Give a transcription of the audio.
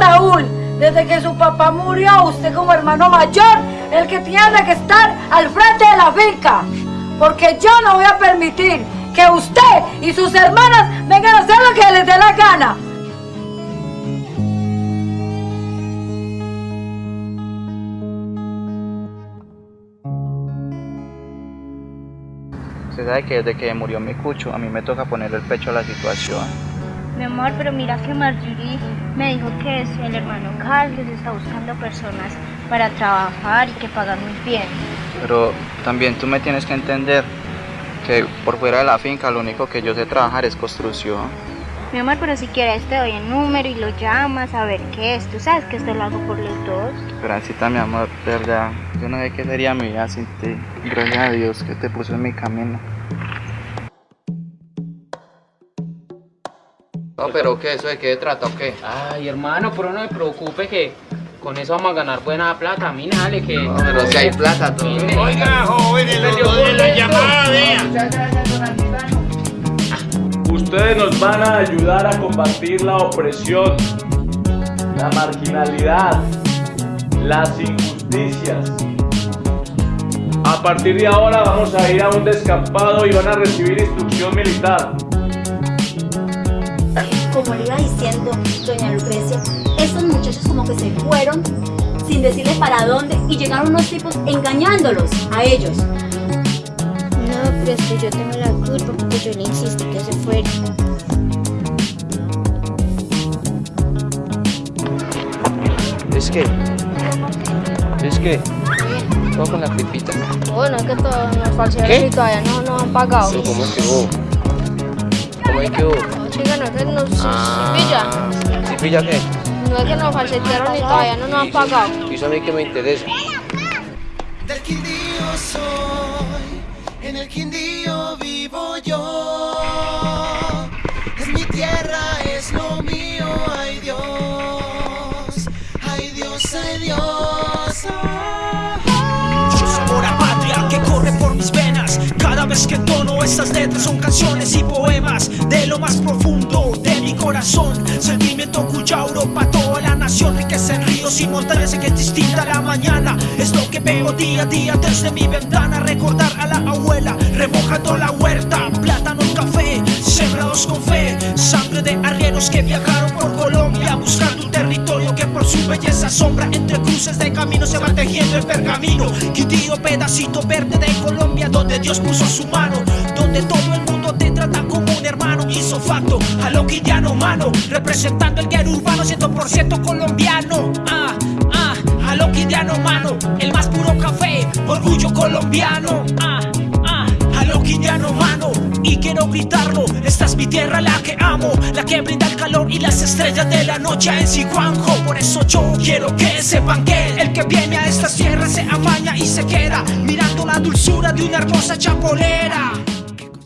Raúl, desde que su papá murió, usted como hermano mayor, el que tiene que estar al frente de la finca. Porque yo no voy a permitir que usted y sus hermanas vengan a hacer lo que les dé la gana. Usted sabe que desde que murió mi cucho, a mí me toca ponerle el pecho a la situación. Mi amor, pero mira que Marjorie me dijo que si el hermano Carlos está buscando personas para trabajar y que pagan muy bien. Pero también tú me tienes que entender que por fuera de la finca lo único que yo sé trabajar es construcción. Mi amor, pero si quieres te doy el número y lo llamas a ver qué es. Tú sabes que esto lo hago por los dos. Pero así mi amor, de verdad, yo no sé qué sería mi vida sin ti. Gracias a Dios que te puso en mi camino. No, pero ¿qué? ¿Eso de qué trata o qué? Ay, hermano, pero no me preocupe que con eso vamos a ganar buena plata. A mí dale que... No, pero si hay plata todo. Oiga, jóvenes, los de la llamada, vea. Ustedes nos van a ayudar a combatir la opresión, la marginalidad, las injusticias. A partir de ahora vamos a ir a un descampado y van a recibir instrucción militar. Que se fueron sin decirles para dónde y llegaron unos tipos engañándolos a ellos. No, pero es que yo tengo la culpa porque yo le insistí que se fuera. Es que... Es que... Todo con la pipita. Bueno, es que todos nos falsearon ¿Qué? y todavía no nos han pagado. Pero ¿cómo es que hubo? ¿Cómo es que hubo? Chica, no es que nos Ah, pilla. ¿Sí pilla qué? No es que nos falsearon y todavía no nos han pagado. Y eso a mí que me interesa. Del Quindío soy, en el Quindío vivo yo. Es mi tierra, es lo mío, ay Dios, ay Dios, ay Dios. Yo sabor a patria que corre por mis venas Cada vez que tono estas letras son canciones y poemas De lo más profundo de mi corazón Sentimiento cuya en que es distinta la mañana. Es lo que veo día a día desde mi ventana. Recordar a la abuela remojando la huerta. Plátano, café, sembrados con fe. Sangre de arrieros que viajaron por Colombia Buscando un territorio que por su belleza sombra Entre cruces de camino se va tejiendo el pergamino. Quindío, pedacito verde de Colombia Donde Dios puso su mano. Donde todo el mundo te trata como un hermano. Hizo facto a lo quindiano mano Representando el guero urbano 100% colombiano. Ah, a mano El más puro café, orgullo colombiano. Ah, ah, mano y quiero gritarlo, esta es mi tierra la que amo La que brinda el calor y las estrellas de la noche en Sijuanjo Por eso yo quiero que sepan que el que viene a estas tierras se amaña y se queda Mirando la dulzura de una hermosa chapolera